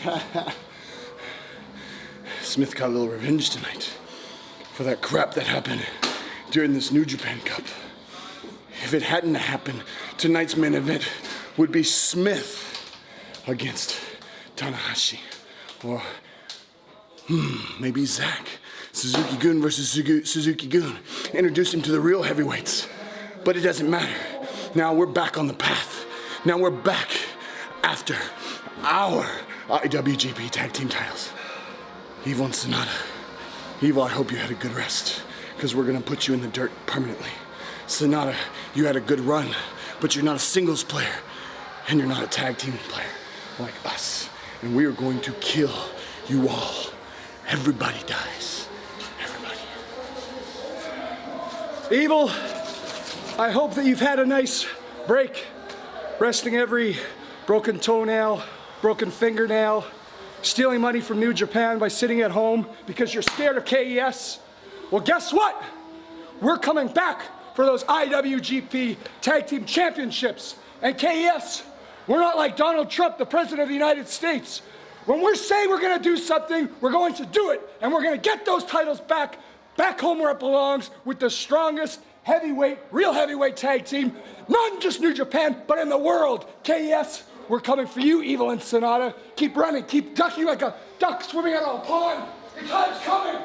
Smith got a little revenge tonight for that crap that happened during this New Japan Cup. If it hadn't happened, tonight's main event would be Smith against Tanahashi. Or, hmm, maybe Zack. Suzuki Gun versus Suzuki Gun. Introduce him to the real heavyweights. But it doesn't matter. Now we're back on the path. Now we're back after our IWGP Tag Team titles. Evil and Sanada. Evil, I hope you had a good rest, because we're gonna put you in the dirt permanently. Sanada, you had a good run, but you're not a singles player, and you're not a tag team player like us. And we are going to kill you all. Everybody dies. Everybody. Evil, I hope that you've had a nice break, resting every broken toenail, broken fingernail, stealing money from New Japan by sitting at home because you're scared of KES. Well, guess what? We're coming back for those IWGP Tag Team Championships. And KES, we're not like Donald Trump, the President of the United States. When we're saying we're gonna do something, we're going to do it. And we're gonna get those titles back, back home where it belongs, with the strongest heavyweight, real heavyweight tag team, not in just New Japan, but in the world. KES, we're coming for you, Evil Sanada. Keep running, keep ducking like a duck swimming out of a pond. The time's coming.